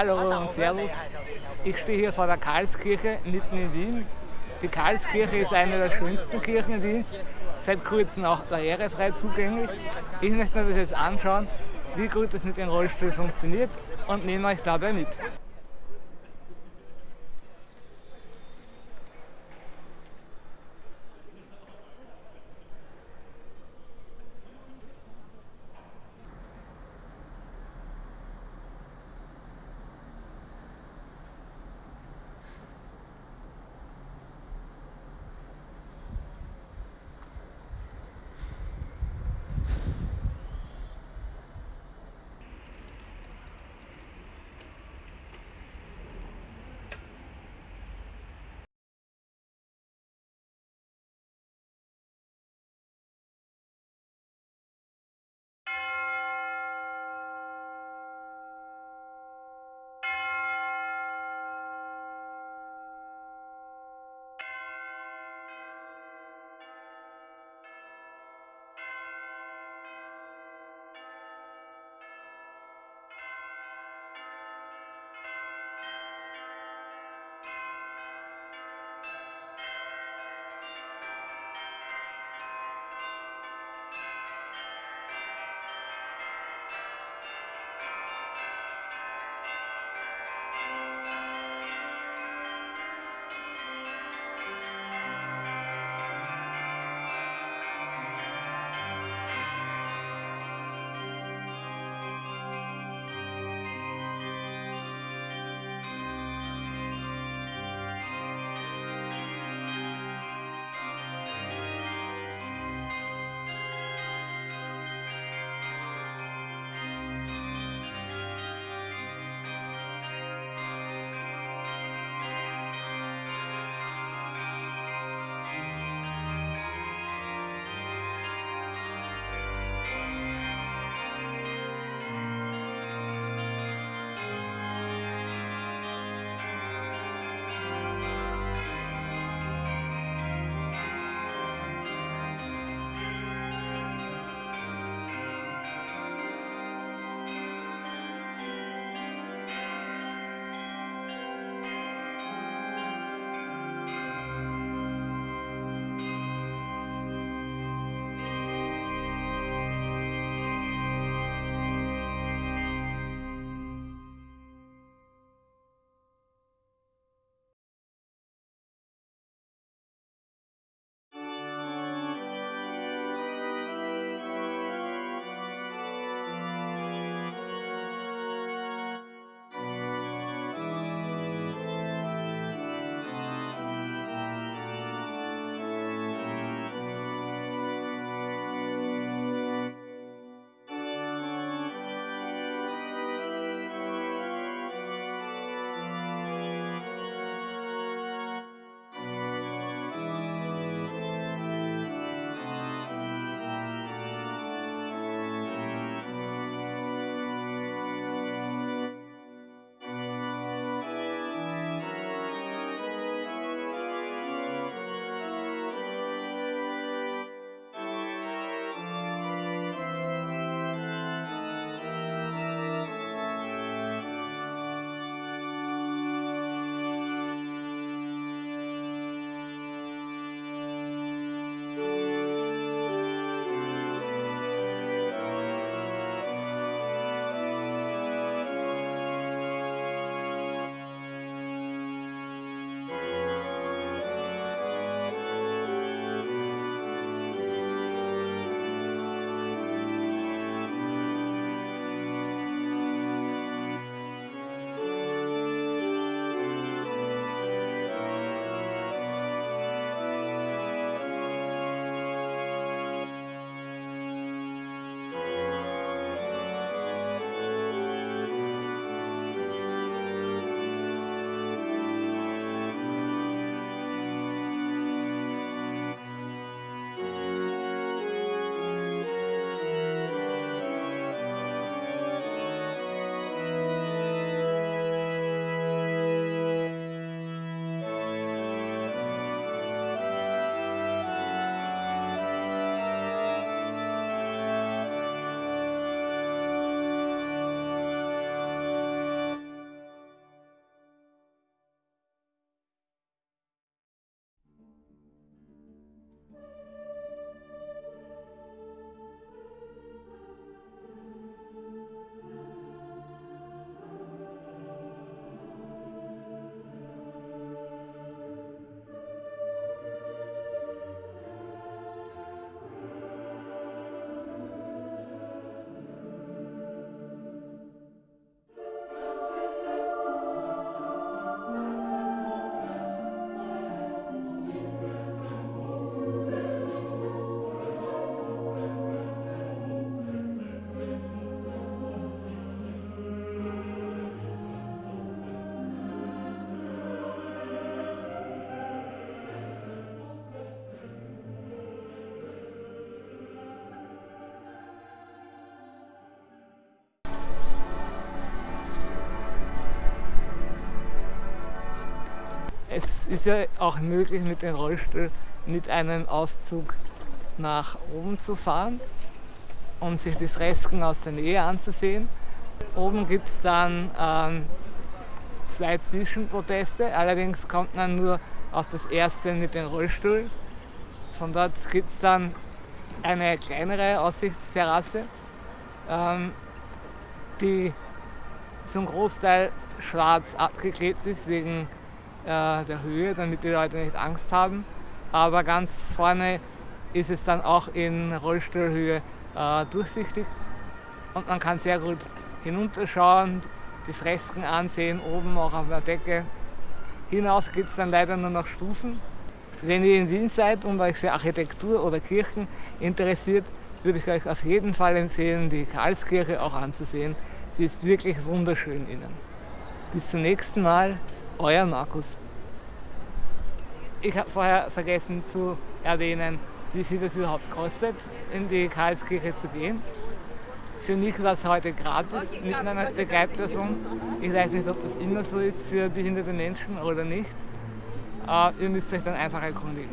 Hallo und Servus. Ich stehe hier vor der Karlskirche mitten in Wien. Die Karlskirche ist eine der schönsten Kirchen in Wiens, seit kurzem auch der Heeresreit zugänglich. Ich möchte mir das jetzt anschauen, wie gut das mit dem Rollstuhl funktioniert und nehme euch dabei mit. Es ist ja auch möglich mit dem Rollstuhl mit einem Auszug nach oben zu fahren, um sich das Resken aus der Nähe anzusehen. Oben gibt es dann ähm, zwei Zwischenproteste, allerdings kommt man nur aus das erste mit dem Rollstuhl. Von dort gibt es dann eine kleinere Aussichtsterrasse, ähm, die zum Großteil schwarz abgeklebt ist wegen der Höhe, damit die Leute nicht Angst haben. Aber ganz vorne ist es dann auch in Rollstuhlhöhe äh, durchsichtig und man kann sehr gut hinunterschauen, die Fresken ansehen, oben auch auf der Decke. Hinaus gibt es dann leider nur noch Stufen. Wenn ihr in Wien seid und euch für Architektur oder Kirchen interessiert, würde ich euch auf jeden Fall empfehlen, die Karlskirche auch anzusehen. Sie ist wirklich wunderschön innen. Bis zum nächsten Mal, euer Markus. Ich habe vorher vergessen zu erwähnen, wie viel es überhaupt kostet, in die Karlskirche zu gehen. Für mich war es heute gratis mit meiner Begleitperson. Ich weiß nicht, ob das immer so ist für behinderte Menschen oder nicht. Äh, ihr müsst euch dann einfach erkundigen.